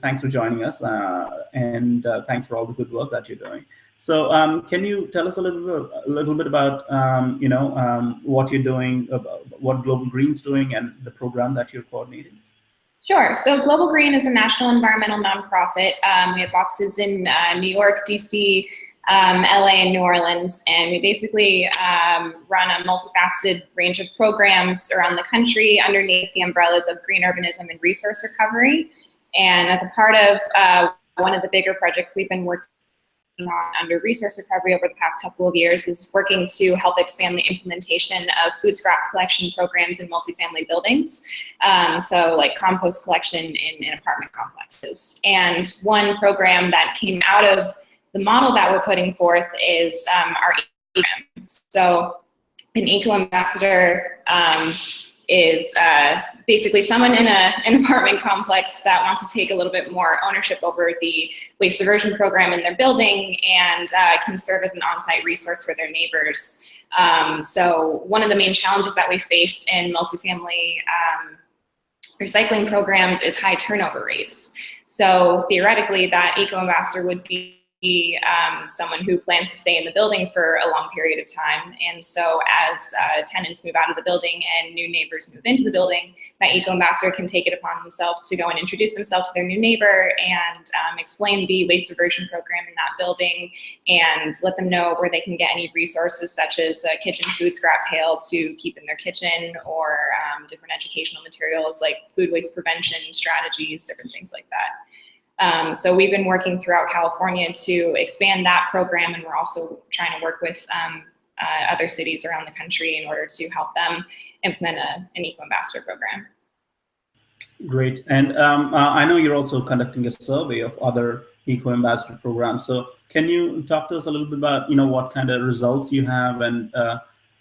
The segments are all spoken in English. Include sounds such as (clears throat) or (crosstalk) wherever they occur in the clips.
thanks for joining us, uh, and uh, thanks for all the good work that you're doing. So, um, can you tell us a little bit, a little bit about, um, you know, um, what you're doing, what Global Green's doing, and the program that you're coordinating? Sure. So Global Green is a national environmental nonprofit. Um, we have offices in uh, New York, DC, um, LA, and New Orleans, and we basically um, run a multifaceted range of programs around the country underneath the umbrellas of green urbanism and resource recovery. And as a part of uh, one of the bigger projects we've been working on under resource recovery over the past couple of years is working to help expand the implementation of food scrap collection programs in multifamily buildings. Um, so like compost collection in, in apartment complexes. And one program that came out of the model that we're putting forth is um, our program. So an eco ambassador um, is uh, basically someone in a, an apartment complex that wants to take a little bit more ownership over the waste diversion program in their building and uh, can serve as an on-site resource for their neighbors. Um, so one of the main challenges that we face in multifamily um, recycling programs is high turnover rates. So theoretically that eco-ambassador would be be um, someone who plans to stay in the building for a long period of time. And so as uh, tenants move out of the building and new neighbors move into the building, that eco-ambassador can take it upon themselves to go and introduce themselves to their new neighbor and um, explain the waste diversion program in that building and let them know where they can get any resources such as a kitchen food scrap pail to keep in their kitchen or um, different educational materials like food waste prevention strategies, different things like that. Um, so we've been working throughout California to expand that program, and we're also trying to work with um, uh, other cities around the country in order to help them implement a, an Eco Ambassador program. Great. And um, uh, I know you're also conducting a survey of other Eco Ambassador programs. So can you talk to us a little bit about, you know, what kind of results you have and uh,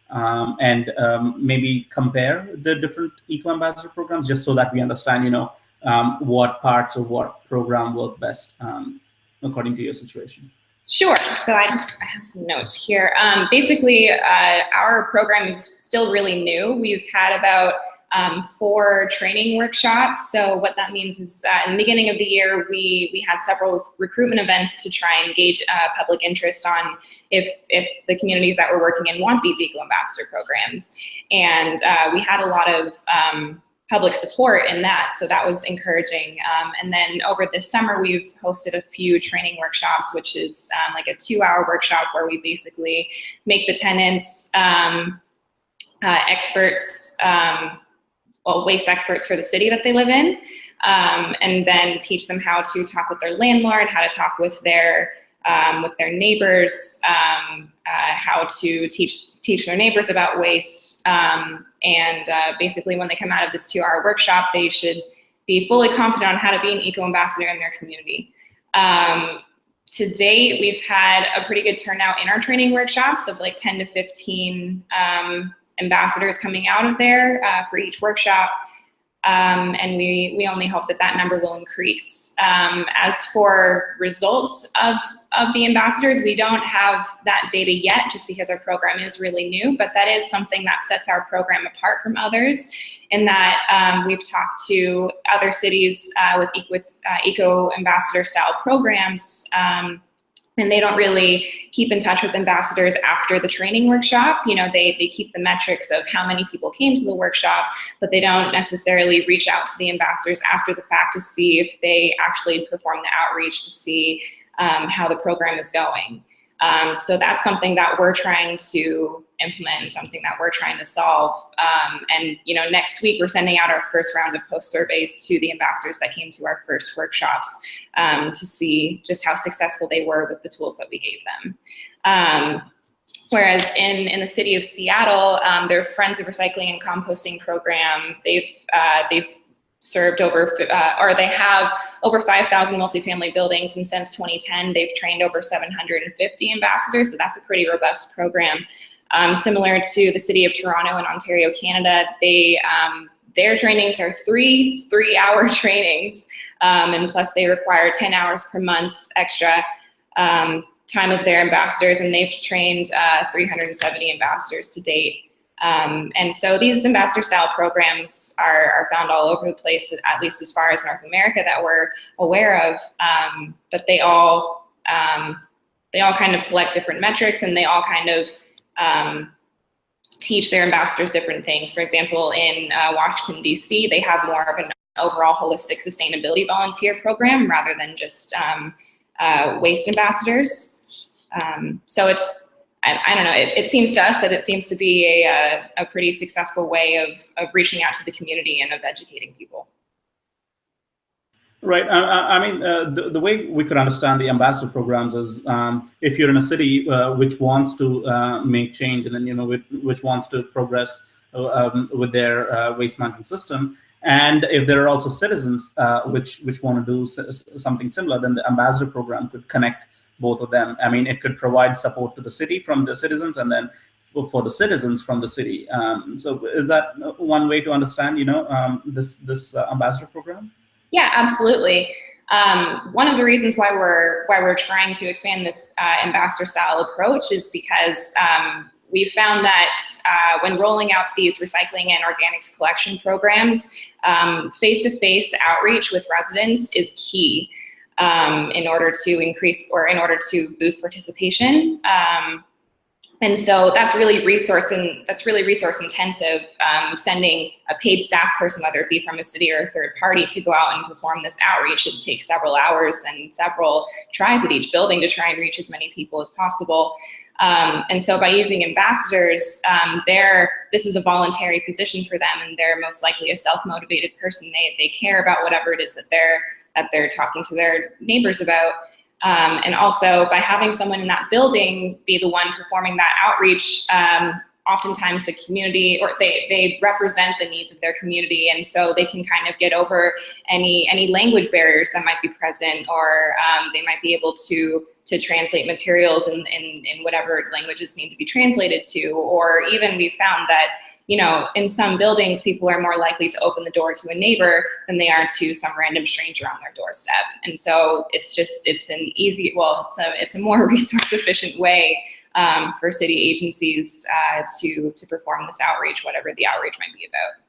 um, and um, maybe compare the different Eco Ambassador programs just so that we understand, you know, um, what parts of what program work best um, according to your situation? Sure. So I, just, I have some notes here. Um, basically, uh, our program is still really new. We've had about um, four training workshops. So what that means is uh, in the beginning of the year, we, we had several recruitment events to try and gauge uh, public interest on if, if the communities that we're working in want these Eco Ambassador programs. And uh, we had a lot of um, public support in that. So that was encouraging. Um, and then over this summer, we've hosted a few training workshops, which is um, like a two hour workshop where we basically make the tenants um, uh, experts, um, well, waste experts for the city that they live in. Um, and then teach them how to talk with their landlord, how to talk with their um, with their neighbors, um, uh, how to teach teach their neighbors about waste, um, and uh, basically when they come out of this two-hour workshop, they should be fully confident on how to be an eco-ambassador in their community. Um, to date, we've had a pretty good turnout in our training workshops of like 10 to 15 um, ambassadors coming out of there uh, for each workshop. Um, and we, we only hope that that number will increase. Um, as for results of, of the ambassadors, we don't have that data yet just because our program is really new, but that is something that sets our program apart from others in that um, we've talked to other cities uh, with, with uh, eco ambassador style programs um, and they don't really keep in touch with ambassadors after the training workshop. You know, they, they keep the metrics of how many people came to the workshop, but they don't necessarily reach out to the ambassadors after the fact to see if they actually perform the outreach to see um, how the program is going. Um, so that's something that we're trying to implement, and something that we're trying to solve. Um, and you know, next week we're sending out our first round of post surveys to the ambassadors that came to our first workshops um, to see just how successful they were with the tools that we gave them. Um, whereas in, in the city of Seattle, um, their Friends of Recycling and Composting program, they've, uh, they've served over, uh, or they have over 5,000 multifamily buildings, and since 2010, they've trained over 750 ambassadors, so that's a pretty robust program. Um, similar to the city of Toronto in Ontario, Canada, they um, their trainings are three three-hour (laughs) trainings, um, and plus they require 10 hours per month extra um, time of their ambassadors, and they've trained uh, 370 ambassadors to date. Um, and so these ambassador style programs are, are, found all over the place, at least as far as North America that we're aware of. Um, but they all um, they all kind of collect different metrics and they all kind of um, teach their ambassadors different things. For example, in uh, Washington, D.C., they have more of an overall holistic sustainability volunteer program rather than just um, uh, waste ambassadors. Um, so it's I, I don't know, it, it, seems to us that it seems to be a, a, a pretty successful way of, of reaching out to the community and of educating people. Right. I, I mean, uh, the, the way we could understand the ambassador programs is um, if you're in a city uh, which wants to uh, make change and then, you know, which, which wants to progress uh, um, with their uh, waste management system, and if there are also citizens uh, which, which want to do something similar, then the ambassador program could connect both of them. I mean, it could provide support to the city from the citizens and then for, the citizens from the city. Um, so is that one way to understand, you know, um, this, this uh, ambassador program? Yeah, absolutely. Um, one of the reasons why we're why we're trying to expand this uh, ambassador style approach is because um, we found that uh, when rolling out these recycling and organics collection programs, um, face-to-face -face outreach with residents is key um, in order to increase or in order to boost participation. Um, and so that's really resource and that's really resource intensive, um, sending a paid staff person, whether it be from a city or a third party, to go out and perform this outreach. It takes several hours and several tries at each building to try and reach as many people as possible. Um, and so by using ambassadors, um, they're, this is a voluntary position for them and they're most likely a self-motivated person. They, they care about whatever it is that they're that they're talking to their neighbors about. Um, and also by having someone in that building be the one performing that outreach, um, oftentimes the community or they, they represent the needs of their community and so they can kind of get over any any language barriers that might be present or um, they might be able to to translate materials in, in, in whatever languages need to be translated to or even we found that you know, in some buildings, people are more likely to open the door to a neighbor than they are to some random stranger on their doorstep. And so it's just, it's an easy, well, it's a, it's a more (laughs) resource efficient way um, for city agencies uh, to, to perform this outreach, whatever the outreach might be about.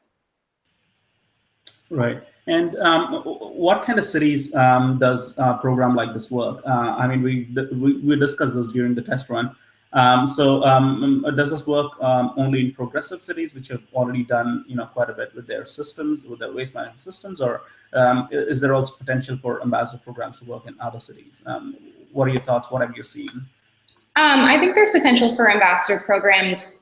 Right. And um, what kind of cities um, does a program like this work? Uh, I mean, we, we, we discussed this during the test run. Um, so um, does this work um, only in progressive cities, which have already done you know quite a bit with their systems, with their waste management systems, or um, is there also potential for ambassador programs to work in other cities? What are your thoughts? What have you seen? Um, I think there's potential for ambassador programs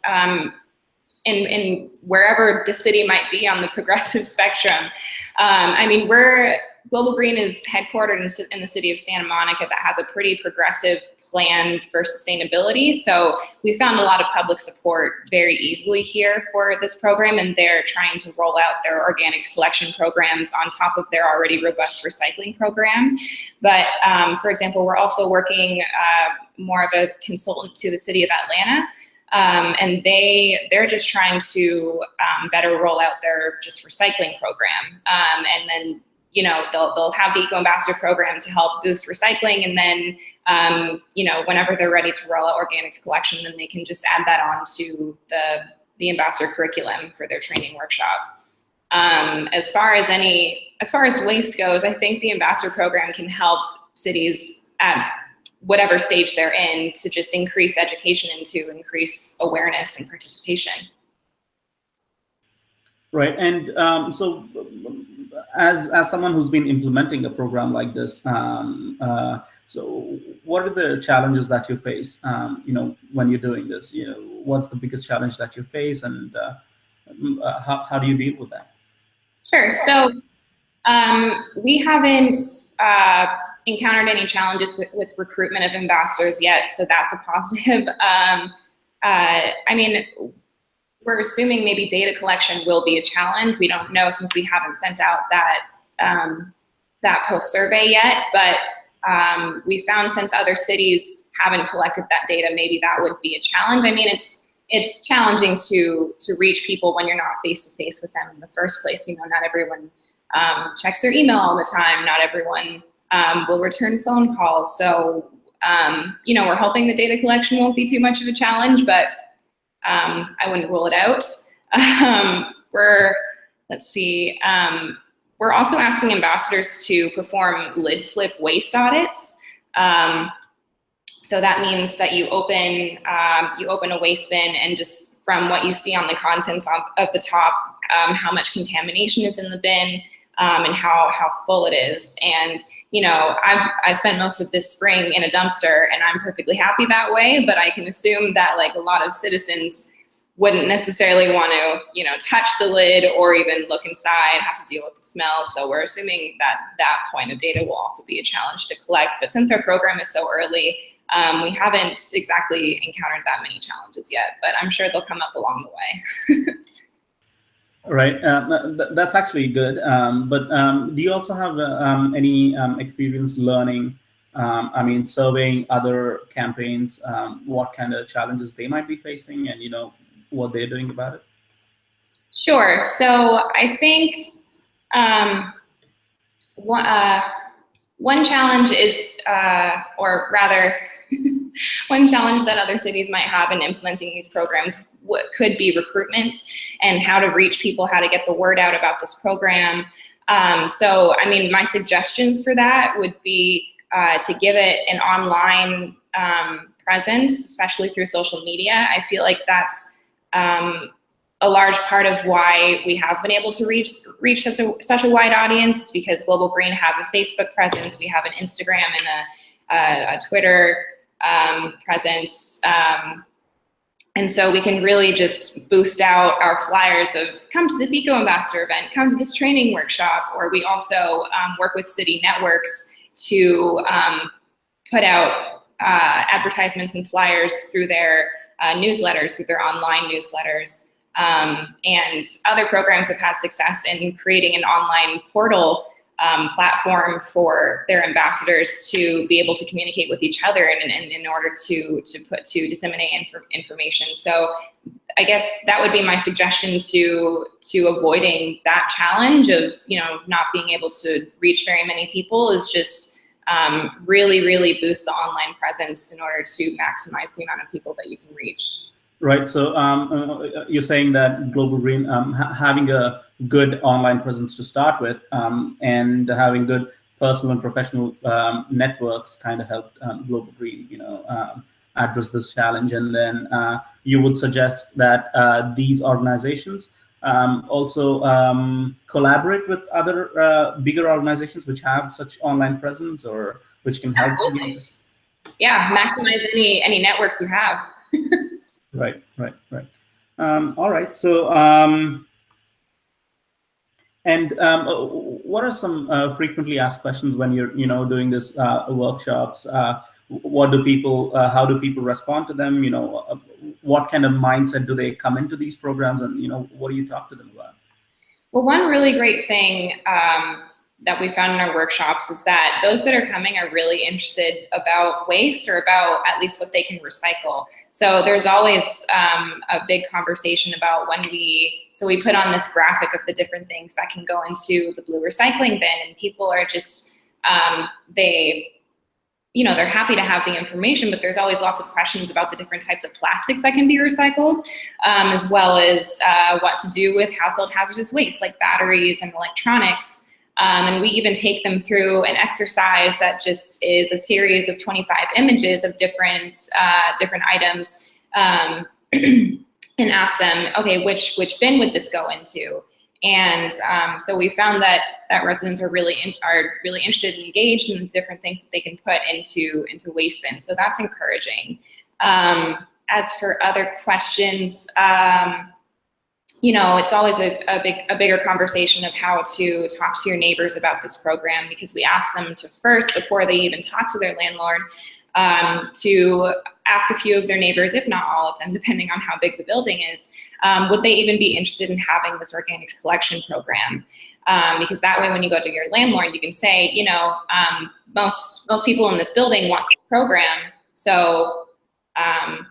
in, in wherever the city might be on the (laughs) progressive spectrum. I mean, we're Global Green is headquartered in, in, the city of Santa Monica that has a pretty progressive plan for sustainability. So we found a lot of public support very easily here for this program and they're trying to roll out their organics collection programs on top of their already robust recycling program. But um, for example, we're also working uh, more of a consultant to the city of Atlanta um, and they they're just trying to um, better roll out their just recycling program um, and then you know, they'll, they'll have the Eco Ambassador program to help boost recycling. And then, um, you know, whenever they're ready to roll out organics collection, then they can just add that on to the, the ambassador curriculum for their training workshop. Um, as far as any, as far as waste goes, I think the ambassador program can help cities at whatever stage they're in to just increase education and to increase awareness and participation. Right, and um, so as as someone who's been implementing a program like this, um, uh, so what are the challenges that you face? Um, you know, when you're doing this, you know, what's the biggest challenge that you face, and uh, uh, how how do you deal with that? Sure. So um, we haven't uh, encountered any challenges with, with recruitment of ambassadors yet, so that's a positive. (laughs) Um, uh, I mean, we're assuming maybe data collection will be a challenge. We don't know since we haven't sent out that um, that post survey yet, but um, we found since other cities haven't collected that data, maybe that would be a challenge. I mean, it's it's challenging to to reach people when you're not face to face with them in the first place. You know, not everyone um, checks their email all the time. Not everyone um, will return phone calls. So, um, you know, we're hoping the data collection won't be too much of a challenge, but um, I wouldn't rule it out. (laughs) Um, we're, let's see, um, we're also asking ambassadors to perform lid flip waste audits. Um, so that means that you open you open a waste bin and just from what you see on the contents of, of the top, how much contamination is in the bin um, and how how full it is. And you know, I've I spent most of this spring in a dumpster, and I'm perfectly happy that way. But I can assume that like a lot of citizens wouldn't necessarily want to, you know, touch the lid or even look inside, have to deal with the smell. So we're assuming that that point of data will also be a challenge to collect. But since our program is so early, um, we haven't exactly encountered that many challenges yet, but I'm sure they'll come up along the way. (laughs) right, uh, that's actually good. Um, but um, do you also have uh, um, any um, experience learning um, I mean, surveying other campaigns, um, what kind of challenges they might be facing, and you know, what they're doing about it? Sure. So I think um, one, uh, one challenge is, uh, or rather, (laughs) (laughs) one challenge that other cities might have in implementing these programs could be recruitment and how to reach people, how to get the word out about this program. Um, so, I mean, my suggestions for that would be uh, to give it an online um, presence, especially through social media. I feel like that's um, a large part of why we have been able to reach reach such a, such a wide audience is because Global Green has a Facebook presence, we have an Instagram and a, a, a Twitter um, presence. Um, and so we can really just boost out our flyers of come to this Eco Ambassador event, come to this training workshop, or we also um, work with city networks to um, put out uh, advertisements and flyers through their uh, newsletters, through their online newsletters. Um, and other programs have had success in creating an online portal um, platform for their ambassadors to be able to communicate with each other and, and in order to to put to disseminate inf information. So I guess that would be my suggestion to to avoiding that challenge of you know not being able to reach very many people is just um, really, really boost the online presence in order to maximize the amount of people that you can reach. Right. So um, uh, you're saying that Global Green um, ha having a good online presence to start with um, and having good personal and professional um, networks kind of helped um, Global Green, you know, um, address this challenge. And then uh, you would suggest that uh, these organizations um, also um, collaborate with other uh, bigger organizations which have such online presence or which can help yeah maximize any any networks you have. (laughs) Right right right. Um, all right so um, and um, uh, what are some uh, frequently asked questions when you're you know doing this uh, workshops? Uh, what do people uh, how do people respond to them? You know uh, what kind of mindset do they come into these programs? And you know what do you talk to them about? Well one really great thing um, that we found in our workshops is that those that are coming are really interested about waste or about at least what they can recycle so there's always um, a big conversation about when we so we put on this graphic of the different things that can go into the blue recycling bin and people are just um, they you know, they're happy to have the information, but there's always lots of questions about the different types of plastics that can be recycled, um, as well as uh, what to do with household hazardous waste like batteries and electronics. Um, and we even take them through an exercise that just is a series of 25 images of different, uh, different items um, (clears throat) and ask them, okay, which, which bin would this go into? And um, so we found that that residents are really in, are really interested and engaged in the different things that they can put into into waste bins. So that's encouraging. Um, as for other questions, um, you know, it's always a, a, big a bigger conversation of how to talk to your neighbors about this program because we ask them to first before they even talk to their landlord um, to ask a few of their neighbors, if not all of them, (laughs) depending on how big the building is, um, would they even be interested in having this organics collection program? Um, because that way when you go to your landlord, you can say, you know, um, most, most people in this building want this program, so um,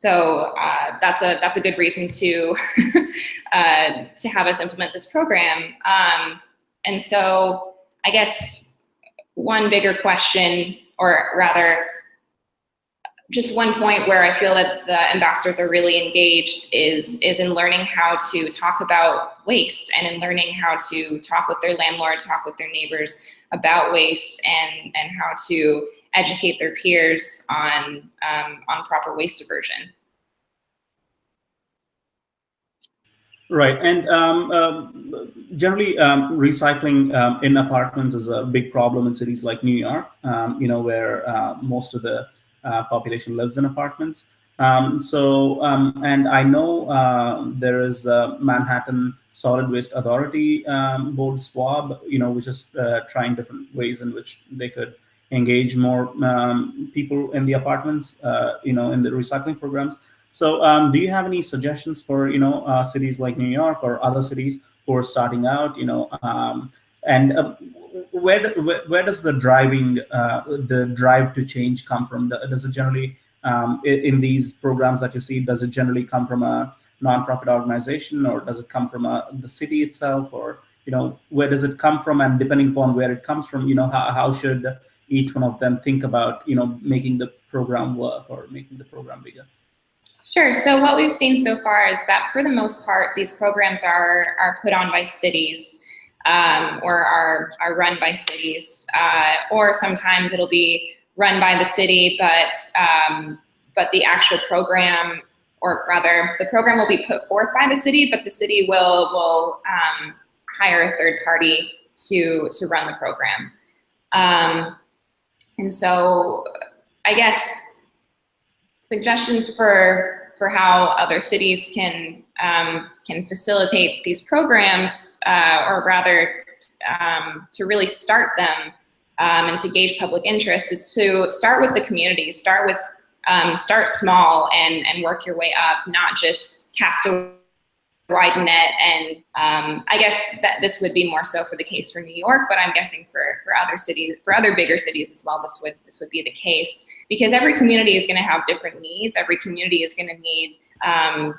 so uh, that's a that's a good reason to (laughs) uh, to have us implement this program. Um, and so I guess one bigger question or rather just one point where I feel that the ambassadors are really engaged is, is in learning how to talk about waste and in learning how to talk with their landlord, talk with their neighbors about waste and, and how to educate their peers on, um, on proper waste diversion. Right, and um, uh, generally, um, recycling um, in apartments is a big problem in cities like New York. Um, you know, where uh, most of the uh, population lives in apartments. Um, so, um, and I know uh, there is Manhattan Solid Waste Authority board SWAB, you know, which is uh, trying different ways in which they could engage more people in the apartments, uh, you know, in the recycling programs. So um, do you have any suggestions for, you know, uh, cities like New York or other cities who are starting out, you know, um, and uh, where, where, where, does the driving, uh, the drive to change come from? Does it generally, um, in these programs that you see, does it generally come from a nonprofit organization or does it come from a, the city itself or, you know, where does it come from? And depending upon where it comes from, you know, how, how should each one of them think about, you know, making the program work or making the program bigger? Sure. So what we've seen so far is that for the most part, these programs are, are put on by cities um, or are, are run by cities. Uh, or sometimes it'll be run by the city, but, um, but the actual program, or rather the program will be put forth by the city, but the city will, will um, hire a third party to, to run the program. Um, and so I guess suggestions for for how other cities can um, can facilitate these programs, uh, or rather, um, to really start them um, and to gauge public interest, is to start with the community, Start with um, start small and and work your way up, not just cast a wide net. And um, I guess that this would be more so for the case for New York, but I'm guessing for, for other cities, for other bigger cities as well, this would, this would be the case because every community is gonna have different needs. Every community is gonna need um,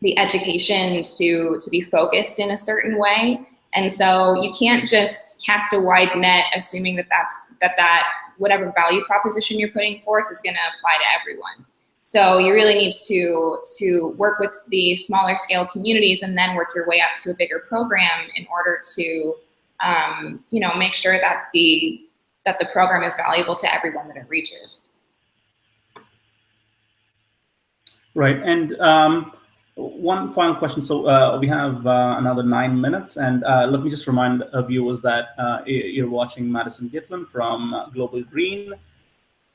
the education to, to be focused in a certain way. And so you can't just cast a wide net assuming that that's, that, that whatever value proposition you're putting forth is gonna apply to everyone. So you really need to, to work with the smaller scale communities and then work your way up to a bigger program in order to, um, you know, make sure that the, that the program is valuable to everyone that it reaches. Right, and um, one final question. So uh, we have uh, another nine minutes, and uh, let me just remind viewers that uh, you're watching Madison Gitlin from uh, Global Green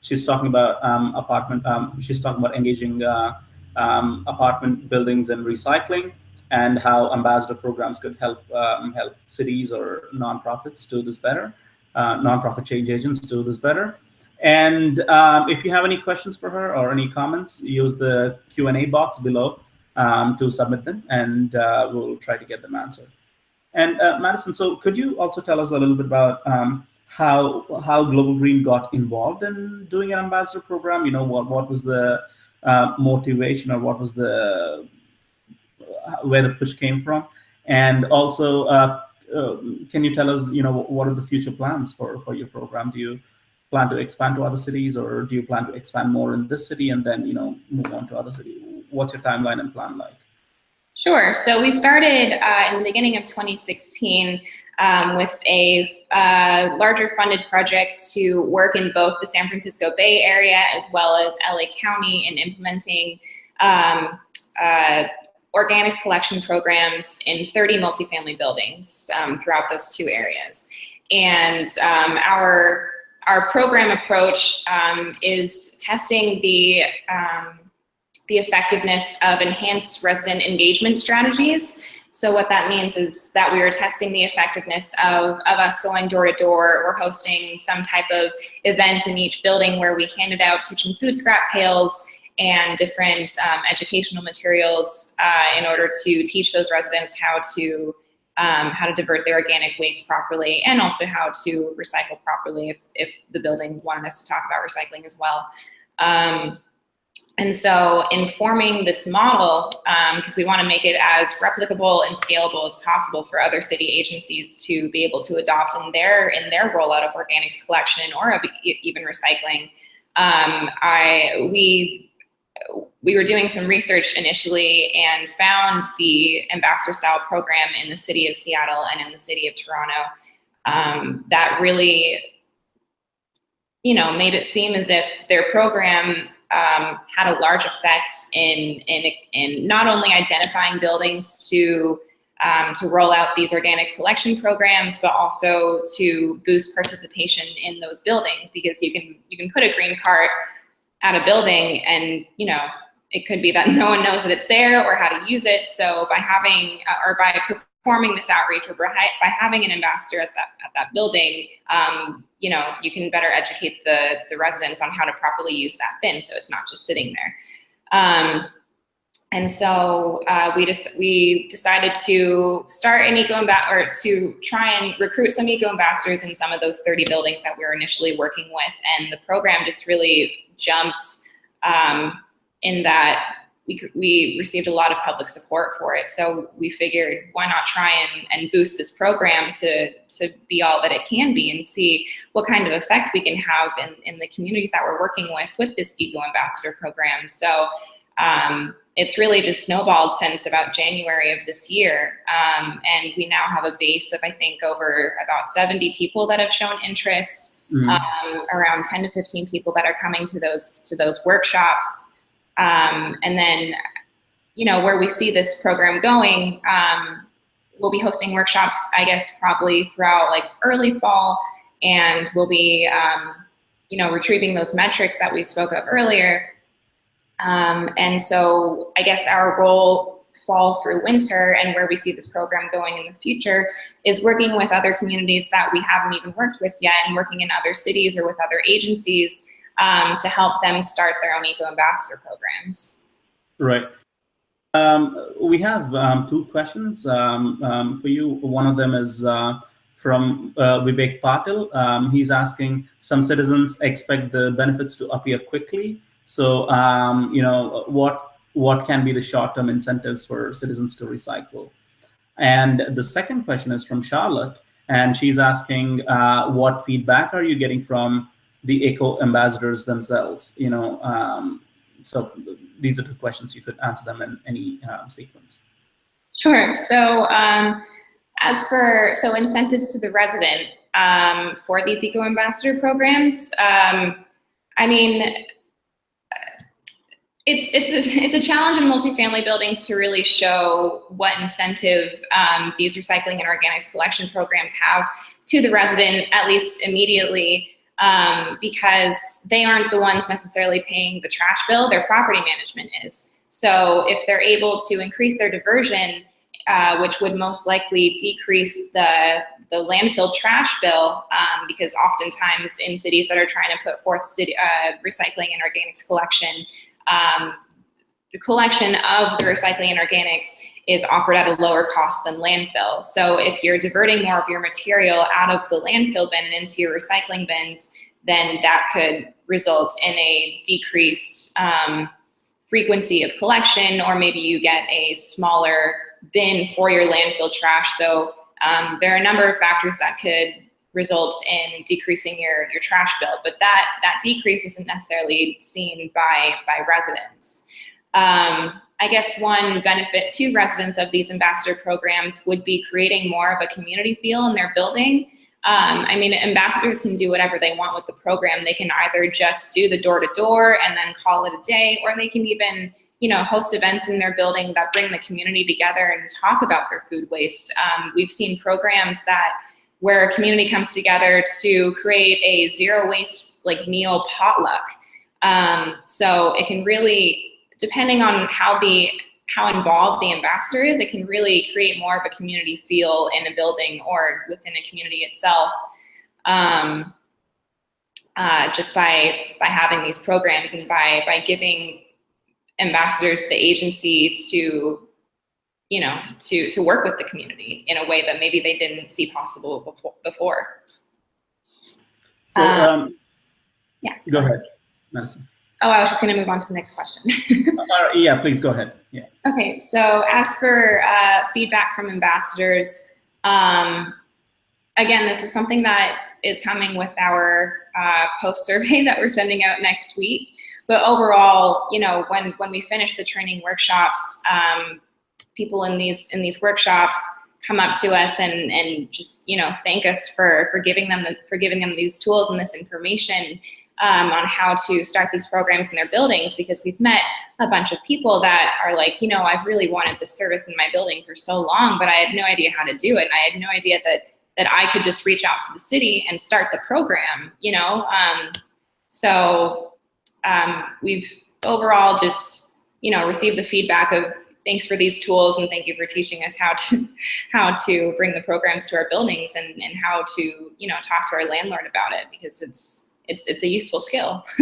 she's talking about um, apartment. Um, she's talking about engaging uh, um, apartment buildings and recycling, and how ambassador programs could help um, help cities or nonprofits do this better. Uh, nonprofit change agents do this better. And um, if you have any questions for her or any comments, use the Q and A box below um, to submit them, and uh, we'll try to get them answered. And uh, Madison, so could you also tell us a little bit about how how Global Green got involved in doing an ambassador program. You know, what what was the uh, motivation or what was the where the push came from, and also uh, uh, can you tell us, you know, what are the future plans for for your program? Do you plan to expand to other cities, or do you plan to expand more in this city and then you know move on to other cities? What's your timeline and plan like? Sure. So we started uh, in the beginning of 2016 um, with a uh, larger funded project to work in both the San Francisco Bay Area as well as LA County in implementing um, uh, organic collection programs in 30 multifamily buildings um, throughout those two areas. And um, our, our program approach um, is testing the um, the effectiveness of enhanced resident engagement strategies so what that means is that we are testing the effectiveness of, of us going door to door or hosting some type of event in each building where we handed out kitchen food scrap pails and different um, educational materials uh, in order to teach those residents how to um, how to divert their organic waste properly and also how to recycle properly if, if the building wanted us to talk about recycling as well. Um, and so informing this model, because um, we want to make it as replicable and scalable as possible for other city agencies to be able to adopt in their in their rollout of organics collection or of even recycling, um, I we we were doing some research initially and found the ambassador style program in the city of Seattle and in the city of Toronto um, that really, you know, made it seem as if their program um, had a large effect in, in, in not only identifying buildings to um, to roll out these organics collection programs, but also to boost participation in those buildings because you can you can put a green cart at a building and you know it could be that (laughs) no one knows that it's there or how to use it. So by having uh, or by performing this outreach or by, by having an ambassador at that at that building, um, you know, you can better educate the the residents on how to properly use that bin, so it's not just sitting there. Um, and so uh, we just we decided to start an eco or to try and recruit some eco ambassadors in some of those 30 buildings that we were initially working with, and the program just really jumped um, in that we, we received a lot of public support for it. So we figured why not try and, and boost this program to, to be all that it can be and see what kind of effect we can have in, in the communities that we're working with with this Eco Ambassador program. So um, it's really just snowballed since about January of this year. Um, and we now have a base of, I think, over about 70 people that have shown interest, mm. um, around 10 to 15 people that are coming to those, to those workshops. Um, and then, you know, where we see this program going, um, we'll be hosting workshops, I guess, probably throughout like early fall, and we'll be, um, you know, retrieving those metrics that we spoke of earlier. Um, and so I guess our role fall through winter and where we see this program going in the future is working with other communities that we haven't even worked with yet and working in other cities or with other agencies um, to help them start their own eco ambassador programs. Right. Um, we have um, two questions um, um, for you. One of them is uh, from uh, Vivek Patil. Um, he's asking, some citizens expect the benefits to appear quickly. So, you know, what what can be the short-term incentives for citizens to recycle? And the second question is from Charlotte, and she's asking, uh, what feedback are you getting from the eco ambassadors themselves, you know, um, so these are two questions. You could answer them in any um, sequence. Sure. So um, as for, so incentives to the resident um, for these eco ambassador programs, um, I mean, it's it's a, it's a challenge in multifamily buildings to really show what incentive um, these recycling and organics collection programs have to the resident, at least immediately um, because they aren't the ones necessarily paying the trash bill, their property management is. So if they're able to increase their diversion, uh, which would most likely decrease the, the landfill trash bill, um, because oftentimes in cities that are trying to put forth city, uh, recycling and organics collection, um, the collection of the recycling and organics is offered at a lower cost than landfill. So if you're diverting more of your material out of the landfill bin and into your recycling bins, then that could result in a decreased um, frequency of collection, or maybe you get a smaller bin for your landfill trash. So um, there are a number of factors that could result in decreasing your, your trash bill, but that, that decrease isn't necessarily seen by, by residents. Um, I guess one benefit to residents of these ambassador programs would be creating more of a community feel in their building. Um, I mean, ambassadors can do whatever they want with the program. They can either just do the door-to-door -door and then call it a day, or they can even you know, host events in their building that bring the community together and talk about their food waste. Um, we've seen programs that where a community comes together to create a zero waste like meal potluck. Um, so it can really depending on how the how involved the ambassador is, it can really create more of a community feel in a building or within a community itself. Um, uh, just by by having these programs and by by giving ambassadors the agency to you know to to work with the community in a way that maybe they didn't see possible before. So um, um, yeah, go ahead, Madison. Oh, I was just going to move on to the next question. (laughs) uh, yeah, please go ahead. Yeah. Okay, so as for uh, feedback from ambassadors, um, again, this is something that is coming with our uh, post survey (laughs) that we're sending out next week. But overall, you know, when when we finish the training workshops, um, people in these in these workshops come up to us and and just you know thank us for for giving them the, for giving them these tools and this information um, on how to start these programs in their buildings because we've met a bunch of people that are like, you know, I've really wanted this service in my building for so long, but I had no idea how to do it. And I had no idea that that I could just reach out to the city and start the program, you know? Um, so um, we've overall just, you know, received the feedback of thanks for these tools and thank you for teaching us how to (laughs) how to bring the programs to our buildings and, and how to, you know, talk to our landlord about it because it's it's it's a useful skill. (laughs)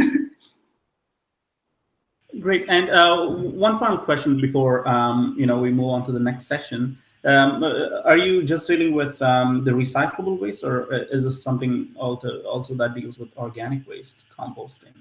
Great. And uh, one final question before um, you know we move on to the next session. Um, uh, are you just dealing with um, the recyclable waste, or uh, is this something also also that deals with organic waste composting?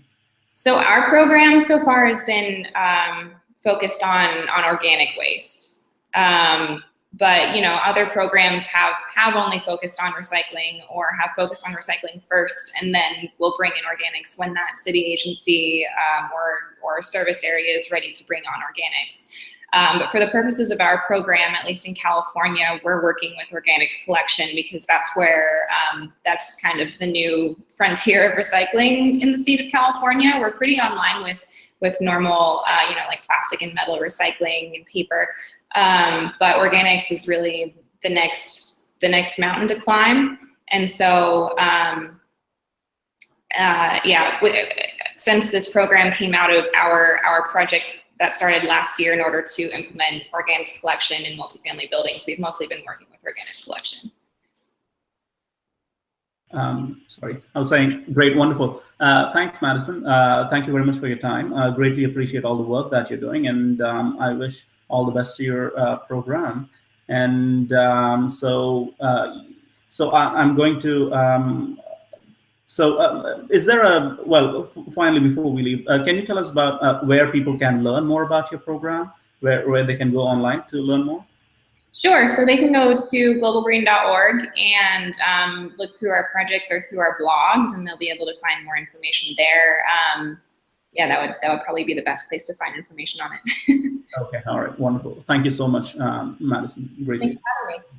So our program so far has been um, focused on on organic waste. Um, but you know other programs have have only focused on recycling or have focused on recycling first and then will bring in organics when that city agency um, or or service area is ready to bring on organics um, but for the purposes of our program at least in california we're working with organics collection because that's where um, that's kind of the new frontier of recycling in the state of california we're pretty online with with normal, uh, you know, like plastic and metal recycling and paper. Um, but organics is really the next the next mountain to climb. And so, um, uh, yeah, since this program came out of our our project that started last year in order to implement organics collection in multifamily buildings, we've mostly been working with organics collection. Um, sorry, I was saying great, wonderful. Uh, thanks, Madison. Uh, thank you very much for your time. I greatly appreciate all the work that you're doing, and um, I wish all the best to your uh, program. And um, so, uh, so I, am going to. Um, so, uh, is there a well? finally, before we leave, uh, can you tell us about where people can learn more about your program, where where they can go online to learn more? Sure. So they can go to globalgreen.org and um, look through our projects or through our blogs, and they'll be able to find more information there. Um, yeah, that would that would probably be the best place to find information on it. (laughs) okay. All right. Wonderful. Thank you so much, um, Madison. Great. Thanks for having me.